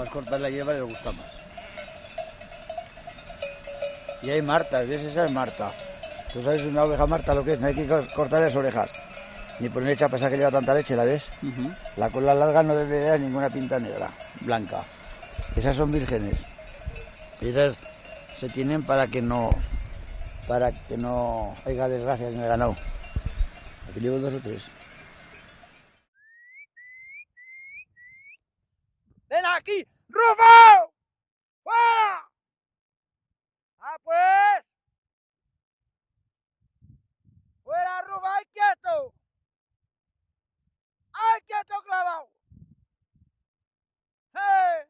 Más corta la hierba les gusta más. Y hay Marta, ¿ves? Esa es Marta. ¿Tú sabes una oveja Marta lo que es? No hay que cortar las orejas. Ni ponerle chapa que lleva tanta leche, ¿la ves? La cola larga no debe dar ninguna pinta negra, blanca. Esas son vírgenes. Esas se tienen para que no para que no haya desgracias en el ganado. Aquí llevo dos o tres. ¡Ven aquí! ¡Rufo! ¡Fuera! ¡Ah, pues! ¡Fuera, Rufo! ¡Ay, quieto! ¡Ay, quieto, clavado! ¡Hey!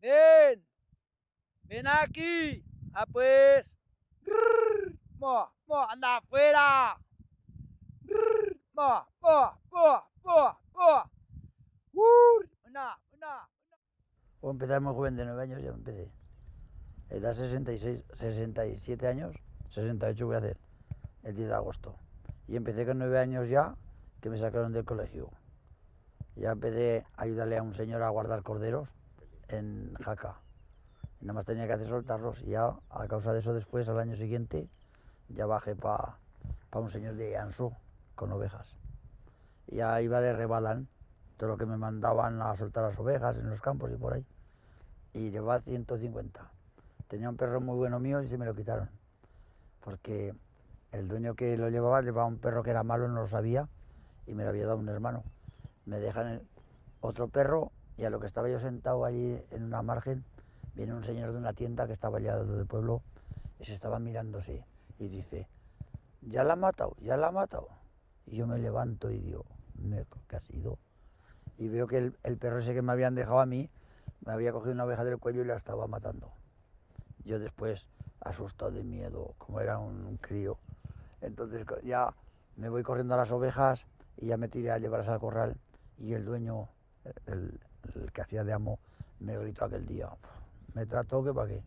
¡Ven! ¡Ven aquí! ¡Ah, pues! ¡Mo! ¡Mo! ¡Anda afuera! ¡Mo! ¡Mo! ¡Mo! ¡Mo! ¡Mo! Una, una, O empezar muy joven de 9 años, ya empecé. Edad 66, 67 años, 68 voy a hacer, el 10 de agosto. Y empecé con 9 años ya, que me sacaron del colegio. Ya empecé a ayudarle a un señor a guardar corderos en Jaca. Y nada más tenía que hacer soltarlos. Y ya, a causa de eso, después, al año siguiente, ya bajé para pa un señor de Anso, con ovejas. Ya iba de rebalán lo que me mandaban a soltar las ovejas en los campos y por ahí. Y llevaba 150. Tenía un perro muy bueno mío y se me lo quitaron. Porque el dueño que lo llevaba llevaba un perro que era malo, no lo sabía, y me lo había dado un hermano. Me dejan otro perro y a lo que estaba yo sentado allí en una margen, viene un señor de una tienda que estaba allá del pueblo y se estaba mirándose y dice, ya la ha matado, ya la ha matado. Y yo me levanto y digo, ¿qué ha sido? Y veo que el, perro ese que me habían dejado a mí me había cogido una oveja del cuello y la estaba matando. Yo después, asustado de miedo, como era un, crío, entonces ya me voy corriendo a las ovejas y ya me tiré a llevarlas al corral y el dueño, el, el que hacía de amo, me gritó aquel día, me trató que para qué.